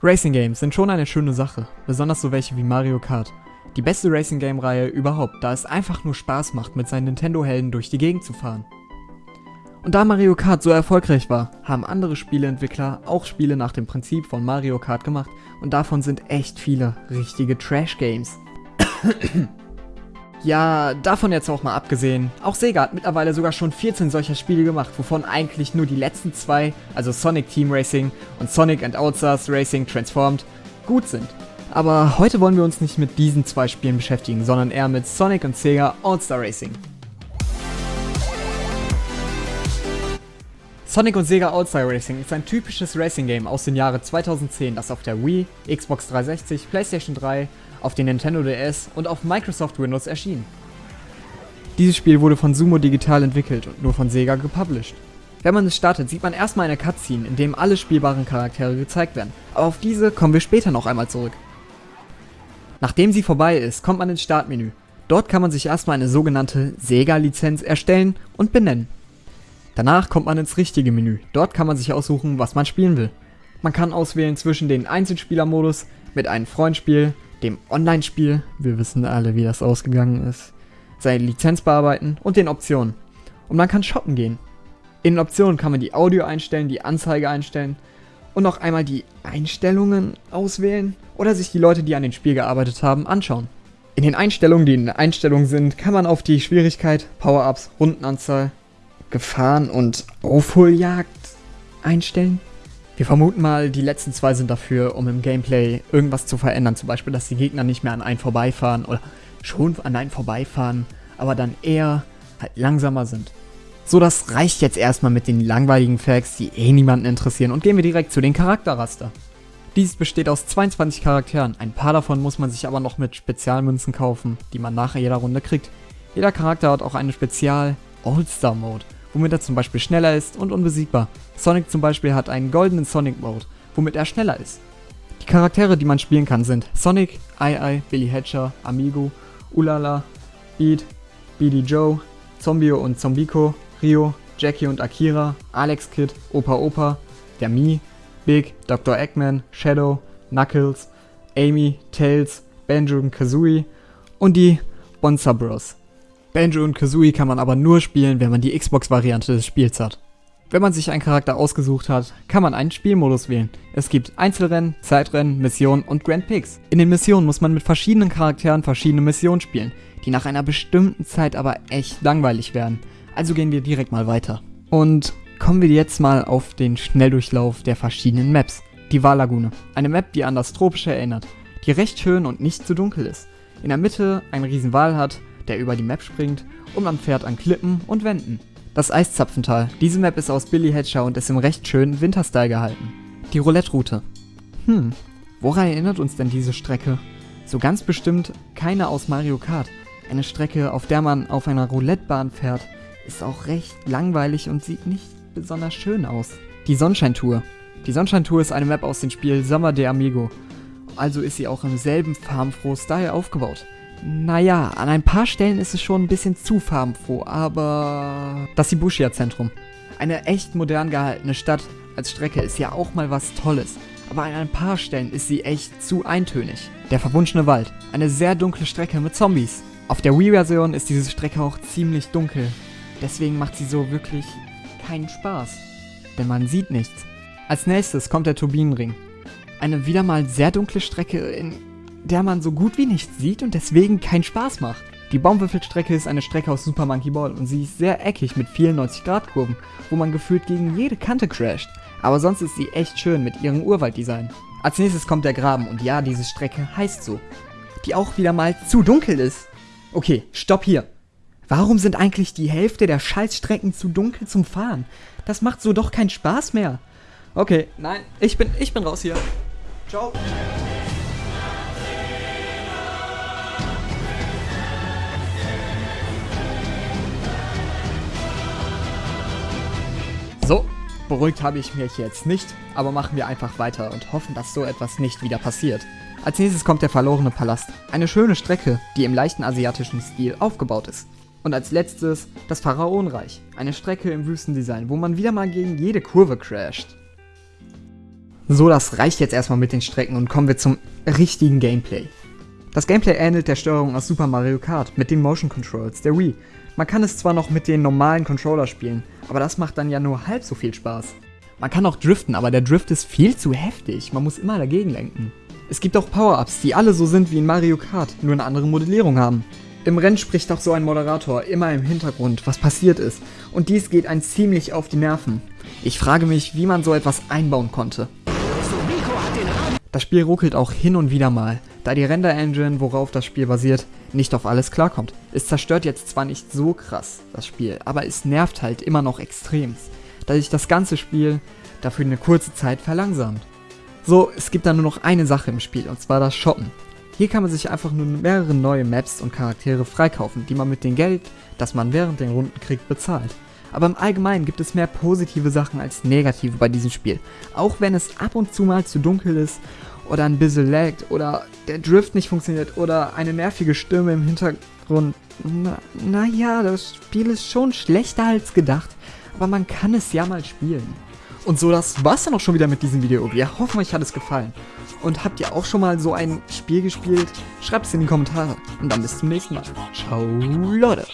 Racing Games sind schon eine schöne Sache, besonders so welche wie Mario Kart. Die beste Racing Game Reihe überhaupt, da es einfach nur Spaß macht, mit seinen Nintendo-Helden durch die Gegend zu fahren. Und da Mario Kart so erfolgreich war, haben andere Spieleentwickler auch Spiele nach dem Prinzip von Mario Kart gemacht und davon sind echt viele richtige Trash-Games. Ja, davon jetzt auch mal abgesehen. Auch Sega hat mittlerweile sogar schon 14 solcher Spiele gemacht, wovon eigentlich nur die letzten zwei, also Sonic Team Racing und Sonic and Outstars Racing Transformed, gut sind. Aber heute wollen wir uns nicht mit diesen zwei Spielen beschäftigen, sondern eher mit Sonic und Sega All-Star Racing. Sonic und Sega All-Star Racing ist ein typisches Racing-Game aus den Jahren 2010, das auf der Wii, Xbox 360, PlayStation 3 auf den Nintendo DS und auf Microsoft Windows erschien. Dieses Spiel wurde von Sumo Digital entwickelt und nur von Sega gepublished. Wenn man es startet, sieht man erstmal eine Cutscene, in dem alle spielbaren Charaktere gezeigt werden, aber auf diese kommen wir später noch einmal zurück. Nachdem sie vorbei ist, kommt man ins Startmenü. Dort kann man sich erstmal eine sogenannte Sega-Lizenz erstellen und benennen. Danach kommt man ins richtige Menü. Dort kann man sich aussuchen, was man spielen will. Man kann auswählen zwischen den Einzelspielermodus, mit einem Freundspiel, dem Online-Spiel, wir wissen alle, wie das ausgegangen ist, seine Lizenz bearbeiten und den Optionen. Und man kann shoppen gehen. In den Optionen kann man die Audio einstellen, die Anzeige einstellen und noch einmal die Einstellungen auswählen oder sich die Leute, die an dem Spiel gearbeitet haben, anschauen. In den Einstellungen, die in den Einstellungen sind, kann man auf die Schwierigkeit, Power-Ups, Rundenanzahl, Gefahren und Aufholjagd einstellen. Wir vermuten mal, die letzten zwei sind dafür, um im Gameplay irgendwas zu verändern. Zum Beispiel, dass die Gegner nicht mehr an einen vorbeifahren oder schon an einen vorbeifahren, aber dann eher halt langsamer sind. So, das reicht jetzt erstmal mit den langweiligen Facts, die eh niemanden interessieren und gehen wir direkt zu den Charakterraster. Dies besteht aus 22 Charakteren, ein paar davon muss man sich aber noch mit Spezialmünzen kaufen, die man nach jeder Runde kriegt. Jeder Charakter hat auch einen Spezial All-Star Mode, womit er zum Beispiel schneller ist und unbesiegbar. Sonic zum Beispiel hat einen goldenen Sonic Mode, womit er schneller ist. Die Charaktere, die man spielen kann, sind Sonic, Ai Billy Hatcher, Amigo, Ulala, Beat, BD Joe, Zombio und Zombico, Rio, Jackie und Akira, Alex Kid, Opa Opa, der Mi, Big, Dr. Eggman, Shadow, Knuckles, Amy, Tails, Banjo und Kazooie und die Bonza Bros. Banjo und Kazooie kann man aber nur spielen, wenn man die Xbox-Variante des Spiels hat. Wenn man sich einen Charakter ausgesucht hat, kann man einen Spielmodus wählen. Es gibt Einzelrennen, Zeitrennen, Missionen und Grand Picks. In den Missionen muss man mit verschiedenen Charakteren verschiedene Missionen spielen, die nach einer bestimmten Zeit aber echt langweilig werden. Also gehen wir direkt mal weiter. Und kommen wir jetzt mal auf den Schnelldurchlauf der verschiedenen Maps. Die Wallagune, eine Map, die an das Tropische erinnert, die recht schön und nicht zu dunkel ist. In der Mitte ein riesen Wal hat, der über die Map springt und man fährt an Klippen und Wänden. Das Eiszapfental. Diese Map ist aus Billy Hatcher und ist im recht schönen Winterstyle gehalten. Die Roulette-Route. Hm, woran erinnert uns denn diese Strecke? So ganz bestimmt keine aus Mario Kart. Eine Strecke, auf der man auf einer Roulettebahn fährt, ist auch recht langweilig und sieht nicht besonders schön aus. Die Sonnenschein-Tour. Die Sonnenschein-Tour ist eine Map aus dem Spiel Summer de Amigo. Also ist sie auch im selben farbenfroh-Style aufgebaut. Naja, an ein paar Stellen ist es schon ein bisschen zu farbenfroh, aber... Das Shibuya-Zentrum. Eine echt modern gehaltene Stadt als Strecke ist ja auch mal was Tolles. Aber an ein paar Stellen ist sie echt zu eintönig. Der verwunschene Wald. Eine sehr dunkle Strecke mit Zombies. Auf der Wii-Version ist diese Strecke auch ziemlich dunkel. Deswegen macht sie so wirklich keinen Spaß. Denn man sieht nichts. Als nächstes kommt der Turbinenring. Eine wieder mal sehr dunkle Strecke in der man so gut wie nichts sieht und deswegen keinen Spaß macht. Die Baumwürfelstrecke ist eine Strecke aus Super Monkey Ball und sie ist sehr eckig mit vielen 90-Grad-Kurven, wo man gefühlt gegen jede Kante crasht. Aber sonst ist sie echt schön mit ihrem Urwalddesign. Als nächstes kommt der Graben und ja, diese Strecke heißt so. Die auch wieder mal zu dunkel ist. Okay, stopp hier. Warum sind eigentlich die Hälfte der Scheißstrecken zu dunkel zum Fahren? Das macht so doch keinen Spaß mehr. Okay, nein, ich bin, ich bin raus hier. Ciao. Beruhigt habe ich mich jetzt nicht, aber machen wir einfach weiter und hoffen, dass so etwas nicht wieder passiert. Als nächstes kommt der verlorene Palast. Eine schöne Strecke, die im leichten asiatischen Stil aufgebaut ist. Und als letztes das Pharaonreich. Eine Strecke im Wüstendesign, wo man wieder mal gegen jede Kurve crasht. So, das reicht jetzt erstmal mit den Strecken und kommen wir zum richtigen Gameplay. Das Gameplay ähnelt der Steuerung aus Super Mario Kart mit den Motion Controls der Wii. Man kann es zwar noch mit den normalen Controller spielen, aber das macht dann ja nur halb so viel Spaß. Man kann auch driften, aber der Drift ist viel zu heftig, man muss immer dagegen lenken. Es gibt auch Power-Ups, die alle so sind wie in Mario Kart, nur eine andere Modellierung haben. Im Rennen spricht auch so ein Moderator immer im Hintergrund, was passiert ist, und dies geht ein ziemlich auf die Nerven. Ich frage mich, wie man so etwas einbauen konnte. Das Spiel ruckelt auch hin und wieder mal, da die Render-Engine, worauf das Spiel basiert, nicht auf alles klarkommt. Es zerstört jetzt zwar nicht so krass das Spiel, aber es nervt halt immer noch extremst, da sich das ganze Spiel dafür eine kurze Zeit verlangsamt. So, es gibt dann nur noch eine Sache im Spiel, und zwar das Shoppen. Hier kann man sich einfach nur mehrere neue Maps und Charaktere freikaufen, die man mit dem Geld, das man während den Runden kriegt, bezahlt. Aber im Allgemeinen gibt es mehr positive Sachen als negative bei diesem Spiel. Auch wenn es ab und zu mal zu dunkel ist oder ein bisschen laggt oder der Drift nicht funktioniert oder eine nervige Stimme im Hintergrund. Naja, na das Spiel ist schon schlechter als gedacht, aber man kann es ja mal spielen. Und so, das war's dann auch schon wieder mit diesem Video. Wir hoffen, euch hat es gefallen. Und habt ihr auch schon mal so ein Spiel gespielt? Schreibt es in die Kommentare. Und dann bis zum nächsten Mal. Ciao, Leute.